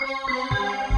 Música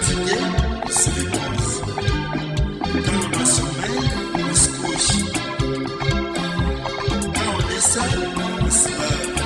fatigué, c'est. Quand on a on se couche. Quand on est on se.